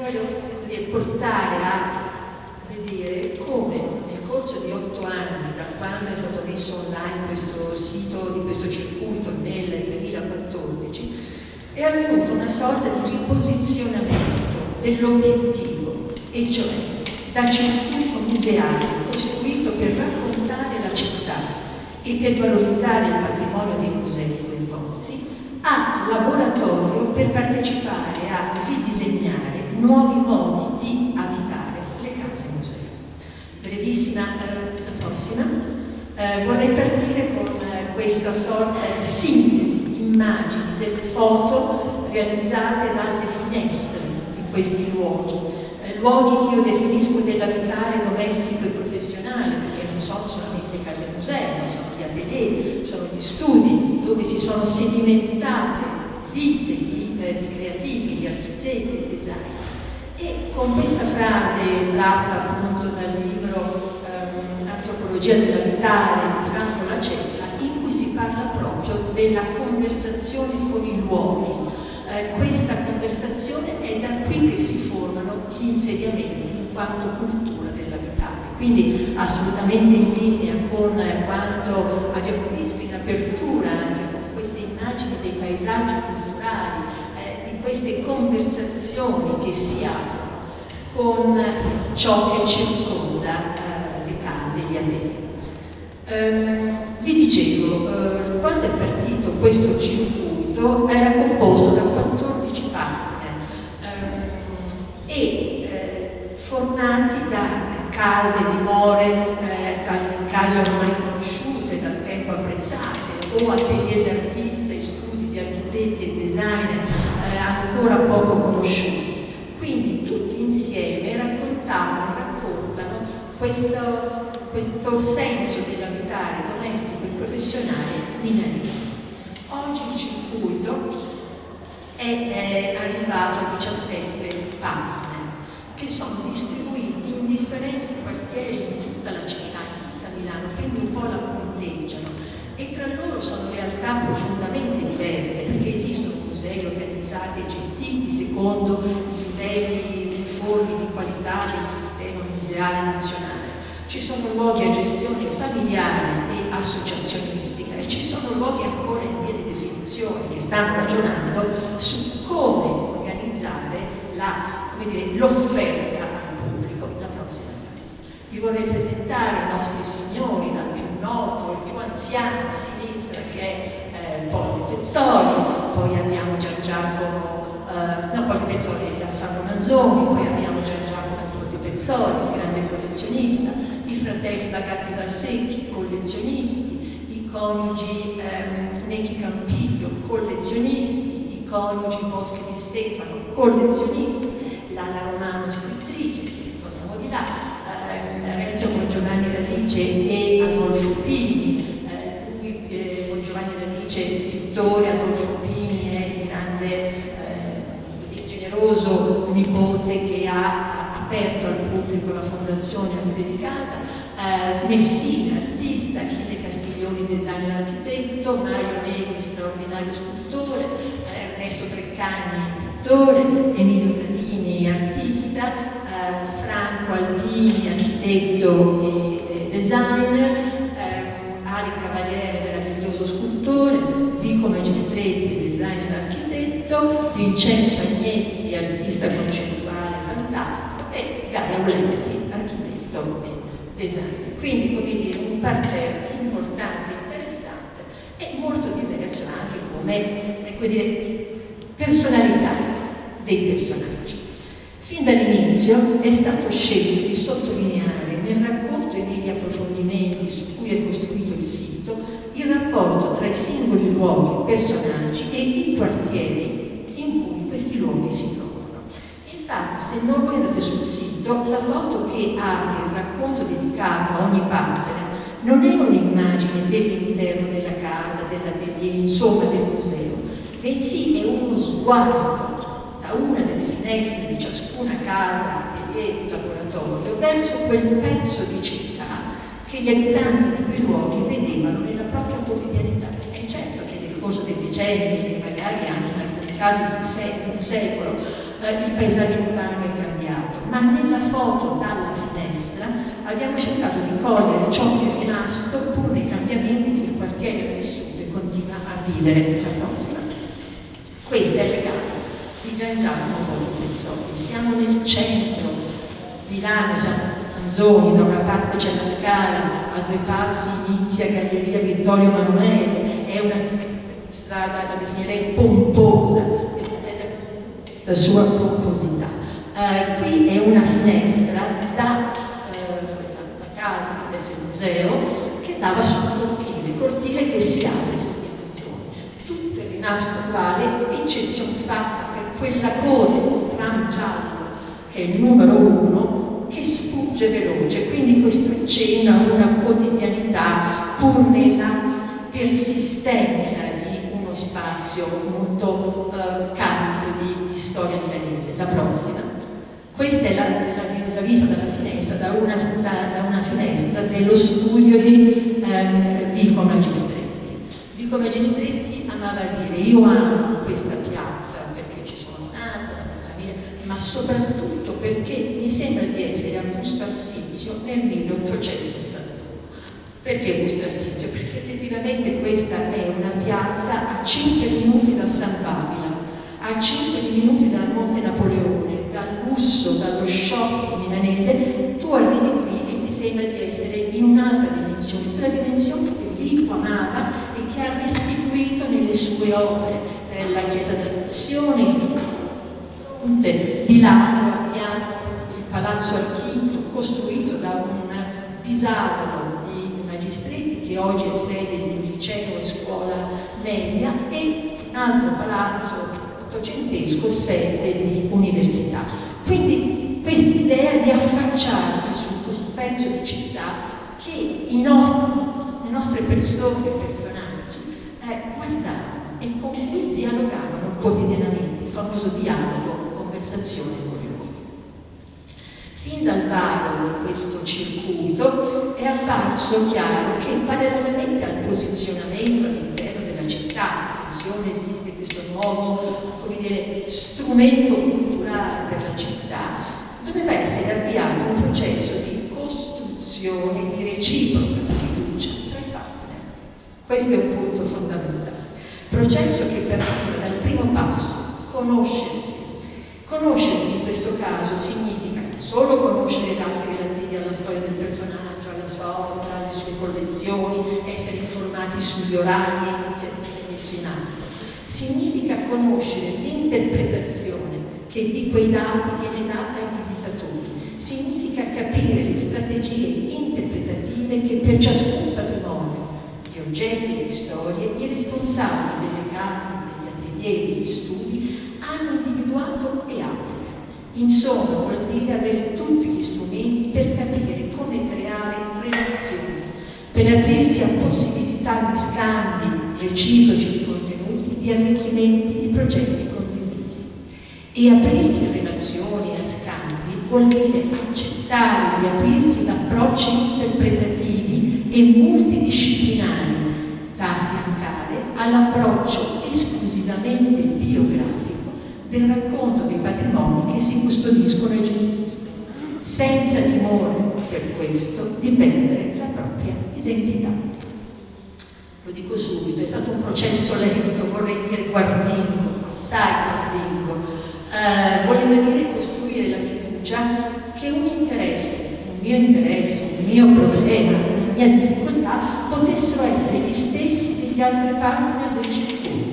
voglio portare a vedere come nel corso di otto anni, da quando è stato messo online questo sito di questo circuito nel 2014, è avvenuta una sorta di riposizionamento dell'obiettivo, e cioè da circuito museale costruito per raccontare la città e per valorizzare il patrimonio dei musei coinvolti, a laboratorio per partecipare a ridisegnare nuovi modi di abitare le case museo. Brevissima, eh, la prossima. Eh, vorrei partire con eh, questa sorta di sintesi di immagini delle foto realizzate dalle finestre di questi luoghi, eh, luoghi che io definisco dell'abitare domestico e professionale, perché non sono solamente case museo, sono gli atelier, sono gli studi dove si sono sedimentate vite di, eh, di creativi, di architetti, di design. E con questa frase tratta appunto dal libro ehm, Antropologia dell'abitare di Franco Lacella, in cui si parla proprio della conversazione con i luoghi. Eh, questa conversazione è da qui che si formano gli insediamenti in quanto cultura dell'abitare. Quindi assolutamente in linea con eh, quanto abbiamo visto in apertura anche con queste immagini dei paesaggi culturali queste conversazioni che si hanno con ciò che circonda eh, le case, gli atelier. Um, vi dicevo, uh, quando è partito questo circuito era composto da 14 partner um, e eh, formati da case, dimore, eh, case ormai conosciute, dal tempo apprezzate, o atelier d'artisti, studi di architetti e designer ancora poco conosciuti. Quindi tutti insieme raccontavano e raccontano questo, questo senso dell'abitare domestico e professionale milanese. Oggi il circuito è, è arrivato a 17 partner che sono distribuiti in differenti quartieri in tutta la città, in tutta Milano, quindi un po' la punteggiano e tra loro sono realtà profondamente diverse perché esistono musei organizzati e gestiti secondo livelli uniformi di qualità del sistema museale nazionale. Ci sono luoghi a gestione familiare e associazionistica e ci sono luoghi ancora in via di definizione che stanno ragionando su come organizzare l'offerta al pubblico. La prossima. Vi vorrei presentare i nostri signori, dal più noto, il più anziano a sinistra che è eh, Poli Pezzoli, poi abbiamo Gian Giacomo, eh, no, Poli Pezzoli da Sandro Manzoni, poi abbiamo Gian Giacomo Pezzoli, grande collezionista, i fratelli Bagatti Valsecchi, collezionisti, i coniugi ehm, Necchi Campiglio, collezionisti, i coniugi Boschi di Stefano, collezionisti, Lalla Romano, scrittrice, torniamo di là, eh, Renzo con Giovanni Radice e Adolfo Pini, pittore Adolfo Pini è il grande, eh, generoso nipote che ha aperto al pubblico la fondazione a cui dedicata, eh, Messina, artista, Achille Castiglioni, designer architetto, Mario Negri, straordinario scultore, eh, Ernesto Treccani, pittore, Emilio Tadini, artista, eh, Franco Albini, architetto e, e designer, eh, Ali Cavaliere, meraviglioso scultore, Vico Magistretti, designer architetto, Vincenzo Agnetti, artista concettuale fantastico e Gaia Ulenti, architetto e designer. Quindi, come dire, un parterre importante, interessante e molto diverso anche come, come dire, personalità dei personaggi. Fin dall'inizio è stato scelto di sottolineare nel racconto e negli approfondimenti su cui è costruito il sito il rapporto tra i singoli luoghi, personaggi e i quartieri luoghi si trovano. Infatti, se non voi andate sul sito, la foto che apre il racconto dedicato a ogni partner non è un'immagine dell'interno della casa, dell'atelier, insomma del museo, bensì è uno sguardo da una delle finestre di ciascuna casa, atelier, laboratorio, verso quel pezzo di città che gli abitanti di quei luoghi vedevano nella propria quotidianità. È certo che nel corso dei decenni, magari anche casi di un secolo, eh, il paesaggio urbano è cambiato, ma nella foto dalla finestra abbiamo cercato di cogliere ciò che è rimasto pur nei cambiamenti che il quartiere ha vissuto e continua a vivere. La prossima. Questa è la casa di Gian Giacomo Pezzoli. Siamo nel centro, Milano, San Anzoni, da una parte c'è la scala, a due passi inizia Galleria Vittorio Emanuele, è una strada, la definirei pomposa, la sua pomposità. Eh, qui è una finestra da eh, la casa, che adesso è il museo, che dava sul cortile, cortile che si apre sulle dimensioni. Tutto è rimasto uguale, eccezione fatta per quella coda, tram giallo, che è il numero uno, che sfugge veloce, quindi questo accenna una quotidianità pur nella persistenza spazio molto eh, carico di, di, storia milanese. La prossima. Questa è la, la, la vista dalla finestra, da una, da, da una, finestra dello studio di ehm, Vico Magistretti. Vico Magistretti amava dire io amo questa piazza perché ci sono nata, la mia famiglia, ma soprattutto perché mi sembra di essere a Busto Arsizio nel 1800 perché Busto Arsizio? Perché effettivamente questa è una piazza a 5 minuti da San Babila, a 5 minuti dal Monte Napoleone, dal lusso, dallo shopping milanese, tu arrivi qui e ti sembra di essere in un'altra dimensione, quella dimensione che Vico amava e che ha restituito nelle sue opere, eh, la Chiesa della Missione, di là abbiamo il Palazzo Archito costruito da un Magistretti, che oggi è sede di un liceo e scuola media, e un altro palazzo ottocentesco, sede di università. Quindi quest'idea di affacciarsi su questo pezzo di città che i nostri, le nostre persone e personaggi eh, guardavano e con cui dialogavano quotidianamente, il famoso dialogo, conversazione con uomini. Fin dal varo di questo circuito è apparso chiaro che parallelamente al posizionamento all'interno della città, attenzione esiste questo nuovo dire, strumento culturale per la città, doveva essere avviato un processo di costruzione di reciproca fiducia tra i partner. Questo è un punto fondamentale. Processo che partiva dal primo passo, conoscersi. Conoscersi in questo caso significa solo conoscere i dati relativi alla storia del personaggio, alla sua opera, alle sue collezioni, essere informati sugli orari e iniziative messe in atto. Significa conoscere l'interpretazione che di quei dati viene data ai visitatori. Significa capire le strategie interpretative che per ciascun patrimonio di oggetti e di storie i responsabili delle case, degli atelier, degli studi hanno individuato e hanno Insomma, vuol dire avere tutti gli strumenti per capire come creare relazioni, per aprirsi a possibilità di scambi reciproci di contenuti, di arricchimenti, di progetti condivisi. E aprirsi a relazioni, a scambi, vuol dire accettare di aprirsi ad approcci interpretativi e multidisciplinari da affiancare all'approccio esclusivamente biografico del racconto dei patrimoni che si custodiscono e gestiscono, senza timore per questo di perdere la propria identità. Lo dico subito, è stato un processo lento, vorrei dire guardingo, assai guardingo, eh, voleva dire costruire la fiducia che un interesse, un mio interesse, un mio problema, una mia difficoltà potessero essere gli stessi degli altri partner del circuito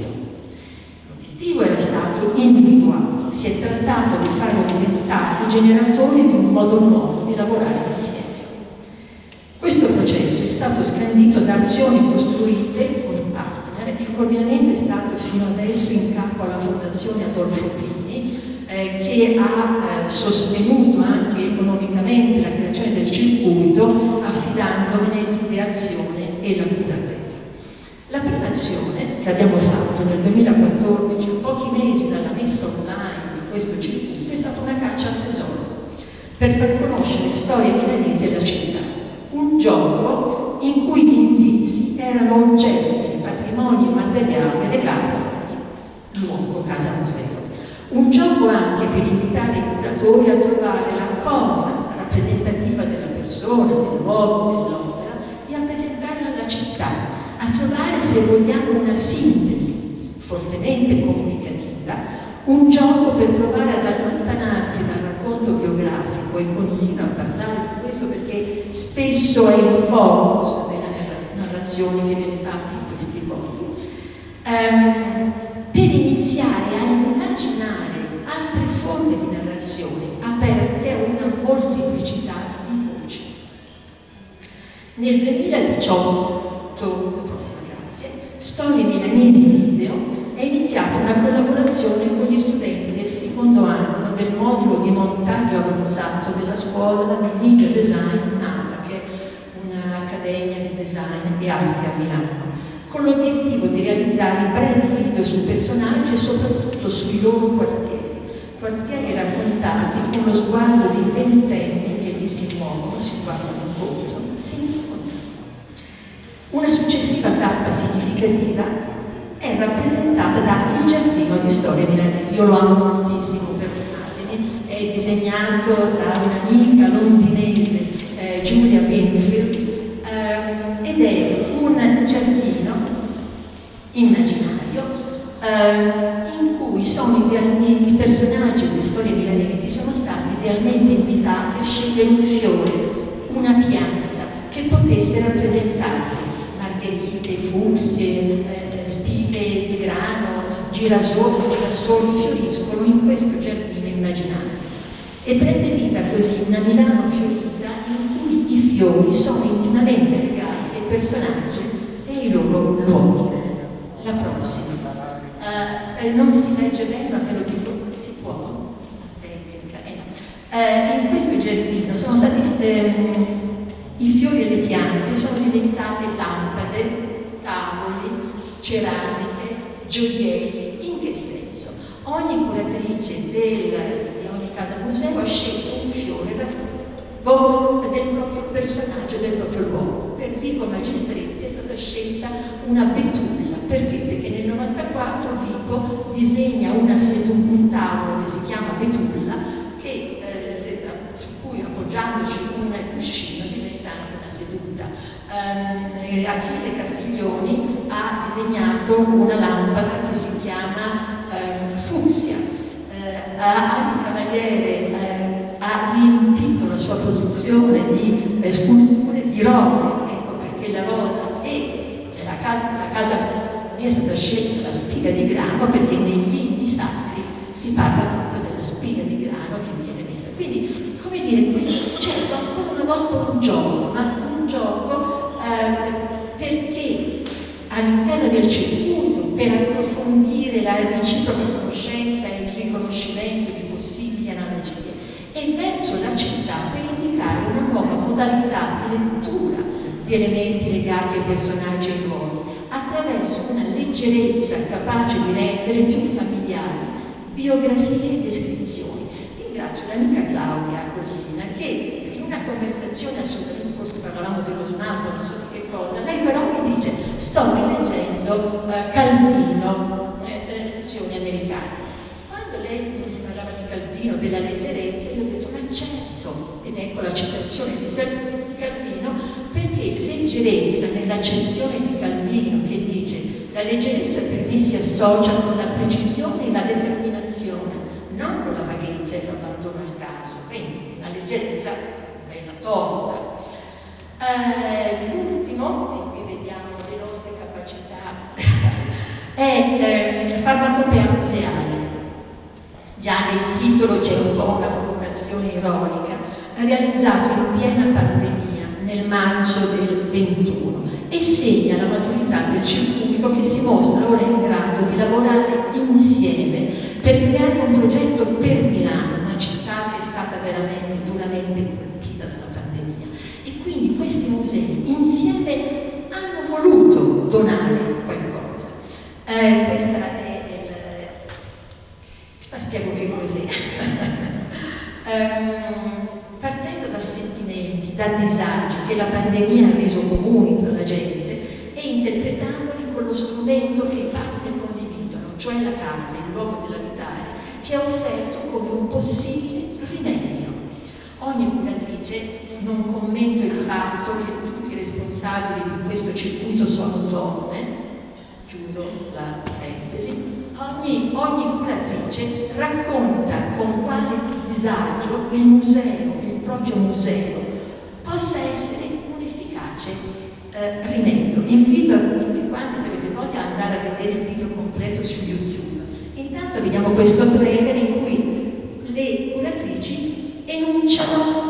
L'obiettivo era stato individuato, si è trattato di farlo diventare generatori di un modo nuovo di lavorare insieme. Questo processo è stato scandito da azioni costruite con partner, il coordinamento è stato fino adesso in capo alla Fondazione Adolfo Pini, eh, che ha eh, sostenuto anche economicamente la creazione del circuito affidandomene l'ideazione e la curazione. La prima azione che abbiamo fatto nel 2014, a pochi mesi dalla messa online di questo circuito, è stata una caccia al tesoro per far conoscere storia milanese e la città. Un gioco in cui gli indizi erano oggetti, patrimoni materiali legati al luogo casa museo. Un gioco anche per invitare i curatori a trovare la cosa rappresentativa della persona, del luogo, dell'opera e a presentarla alla città, a trovare, se vogliamo, una sintesi fortemente comunicativa, un gioco per provare ad allontanarsi dal racconto biografico e continuo a parlare di questo perché spesso è il focus della narrazione che viene fatta in questi modi. Um, per iniziare a immaginare altre forme di narrazione aperte a una molteplicità di voci. Nel 2018, prossima grazie, Storie Milanesi Video è iniziata una collaborazione con gli studenti del secondo anno del modulo di montaggio avanzato della scuola di Media Design NADA, che è un'accademia di design e arte a Milano con l'obiettivo di realizzare brevi video sui personaggi e soprattutto sui loro quartieri, quartieri raccontati con lo sguardo di ventenni che vi si muovono, si guardano. Una successiva tappa significativa è rappresentata da Il Giardino di Storia Milanese. Io lo amo moltissimo, perdonatemi, è disegnato da un'amica londinese, eh, Giulia Benfield, eh, ed è un giardino immaginario eh, in cui sono i personaggi delle storie milanesi sono stati idealmente invitati a scegliere un fiore, una pianta fucsie, eh, spighe di grano, girasoli, girasoli fioriscono in questo giardino immaginario. E prende vita così una Milano fiorita in cui i fiori sono intimamente legati ai personaggi e ai loro luoghi la prossima. Uh, non si legge bene, ma ve lo dico, si può? Uh, in questo giardino sono stati ehm, i fiori e le piante sono diventate lampade, ceramiche, gioielli. In che senso? Ogni curatrice del, di ogni casa museo ha scelto un fiore del proprio personaggio, del proprio luogo. Per Vico Magistretti è stata scelta una betulla perché? Perché nel 94 Vico disegna una seduta, un tavolo che si chiama Betulla, che, eh, su cui appoggiandoci un cuscino diventa anche una seduta. Um, Achille Castiglioni ha disegnato una lampada che si chiama um, Fucsia. Uh, Ali Cavaliere uh, ha riempito la sua produzione di eh, sculture di rose, ecco perché la rosa e la casa, la casa è stata scelta la spiga di grano perché negli inni sacri si parla proprio della spiga di grano che viene messa. Quindi, come dire, questo c'è certo, ancora una volta un gioco, ma un gioco eh, circuito, per approfondire la reciproca conoscenza e il riconoscimento di possibili analogie, e verso la città per indicare una nuova modalità di lettura di elementi legati ai personaggi e ai luoghi, attraverso una leggerezza capace di rendere più familiari biografie e descrizioni. Ringrazio l'amica Claudia Collina che in una conversazione assolutamente, forse parlavamo dello smalto, non so di che cosa, lei però sto rileggendo uh, Calvino, eh, lezioni americane. Quando lei si parlava di Calvino, della leggerezza, io ho detto ma certo, ed ecco la citazione di Calvino, perché leggerezza nell'accezione di Calvino che dice la leggerezza per me si associa con la precisione e la determinazione, non con la vaghezza e l'abbandono al caso. Quindi la leggerezza bella tosta. Eh, è eh, farmacopea museale. Già nel titolo c'è un po' una provocazione ironica, realizzato in piena pandemia nel marzo del 21 e segna la maturità del circuito che si mostra ora in grado di lavorare insieme per creare un progetto per Milano, una città che è stata veramente duramente colpita dalla pandemia. E quindi questi musei insieme hanno voluto donare qualcosa. Eh, questa è il... Ma spiego che cos'è. um, partendo da sentimenti, da disagi che la pandemia ha reso comuni tra la gente e interpretandoli con lo strumento che i partner condividono, cioè la casa, il luogo dell'abitare, che è offerto come un possibile rimedio. Ogni curatrice, non commento il fatto che tutti i responsabili di questo circuito sono donne, chiudo la parentesi, ogni, ogni curatrice racconta con quale disagio il museo, il proprio museo, possa essere un efficace eh, rimedio. Invito a tutti quanti, se avete voglia, ad andare a vedere il video completo su YouTube. Intanto vediamo questo trailer in cui le curatrici enunciano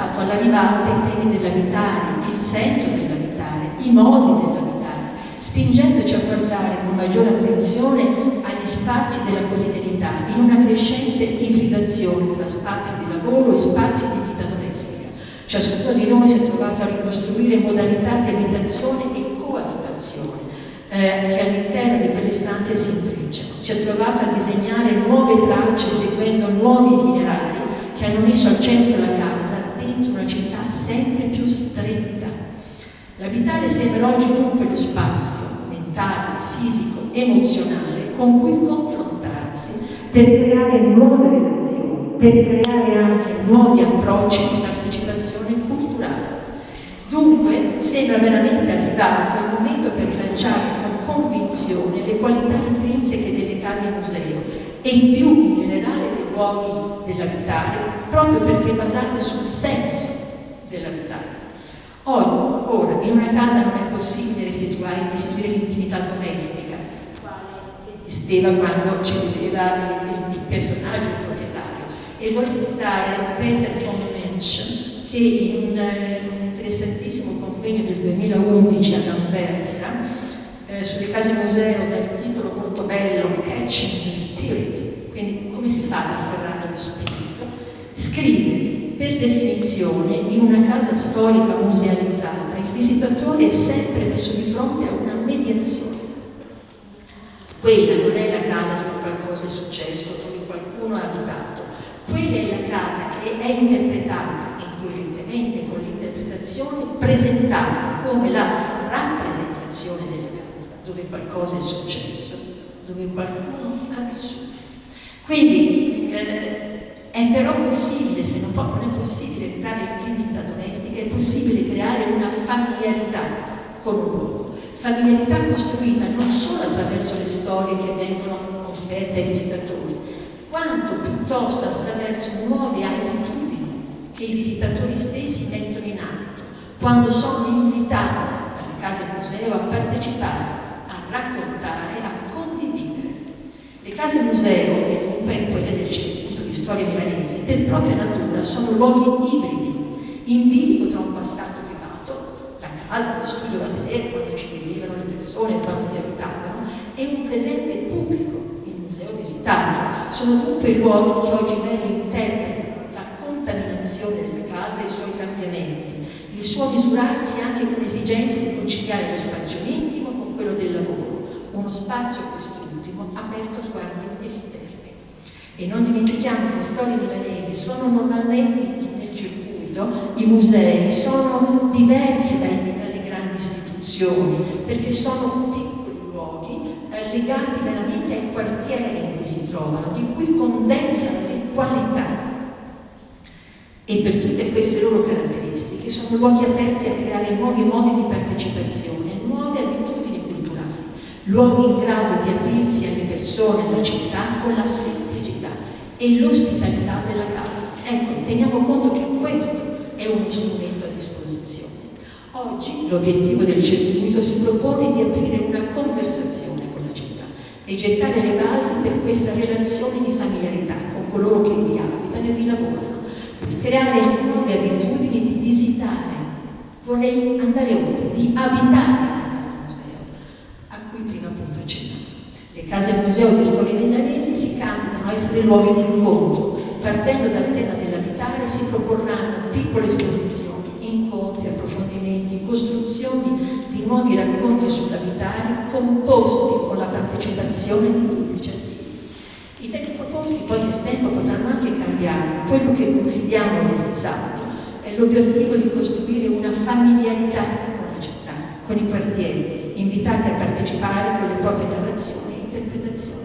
trattato all'arrivante dei temi dell'abitare, il senso dell'abitare, i modi dell'abitare, spingendoci a guardare con maggiore attenzione agli spazi della quotidianità in una crescente ibridazione tra spazi di lavoro e spazi di vita domestica. Ciascuno di noi si è trovato a ricostruire modalità di abitazione e coabitazione eh, che all'interno di quelle stanze si intrecciano. Si è trovato a disegnare nuove tracce seguendo nuovi itinerari che hanno messo al centro la casa per creare anche nuovi approcci di partecipazione culturale. Dunque sembra veramente arrivato il momento per rilanciare con convinzione le qualità intrinseche delle case museo e più in generale dei luoghi dell'abitare, proprio perché basate sul senso dell'abitare. Oggi, ora, in una casa non è possibile restituire, restituire l'intimità domestica, quale esisteva quando ci viveva il, il personaggio, il e voglio citare Peter von Mensch che in un, un interessantissimo convegno del 2011 ad Anversa eh, sulle case museo dal titolo molto bello Catching the Spirit, quindi come si fa ad afferrare lo spirito, scrive per definizione in una casa storica musealizzata il visitatore è sempre messo di fronte a una mediazione. Quella non è la casa dove qualcosa è successo, dove qualcuno ha abitato, quella è la casa che è interpretata incoerentemente con l'interpretazione, presentata come la rappresentazione della casa, dove qualcosa è successo, dove qualcuno ha vissuto. Quindi eh, è però possibile, se non, può, non è possibile creare l'identità domestica, è possibile creare una familiarità con un luogo. Familiarità costruita non solo attraverso le storie che vengono offerte ai visitatori, quanto piuttosto attraverso nuove abitudini che i visitatori stessi mettono in atto quando sono invitati dalle case museo a partecipare, a raccontare, a condividere. Le case museo, e comunque quelle del circuito di storia milanese, per propria natura sono luoghi ibridi, in bilico tra un passato privato, la casa, lo studio, l'atelier, quando ci vivevano le persone, quando vi abitavano, e un presente pubblico visitato. Sono dunque luoghi che oggi meglio interpretano la contaminazione delle case e i suoi cambiamenti, il suo misurarsi anche con l'esigenza di conciliare lo spazio intimo con quello del lavoro, uno spazio quest'ultimo aperto a sguardi. E non dimentichiamo che storie milanesi sono normalmente nel circuito, i musei sono diversi dai, dalle grandi istituzioni, perché sono piccoli luoghi eh, legati veramente ai quartieri in cui si trovano, di cui condensano le qualità. E per tutte queste loro caratteristiche sono luoghi aperti a creare nuovi modi di partecipazione, nuove abitudini culturali, luoghi in grado di aprirsi alle persone, alla città con la semplicità e l'ospitalità della casa. Ecco, teniamo conto che questo è uno strumento a disposizione. Oggi l'obiettivo del circuito si propone di aprire una conversazione con la città e gettare le basi per questa relazione di familiarità con coloro che vi abitano e vi lavorano, per creare nuove abitudini di visitare. Vorrei andare oltre, di abitare Le case museo di Storia dei Lanesi si candidano a essere luoghi di incontro. Partendo dal tema dell'abitare si proporranno piccole esposizioni, incontri, approfondimenti, costruzioni di nuovi racconti sull'abitare composti con la partecipazione di pubblici attivi. I temi proposti poi nel tempo potranno anche cambiare. Quello che confidiamo in sabato è l'obiettivo di costruire una familiarità con la città, con i quartieri, invitati a partecipare con le proprie narrazioni interpretazione.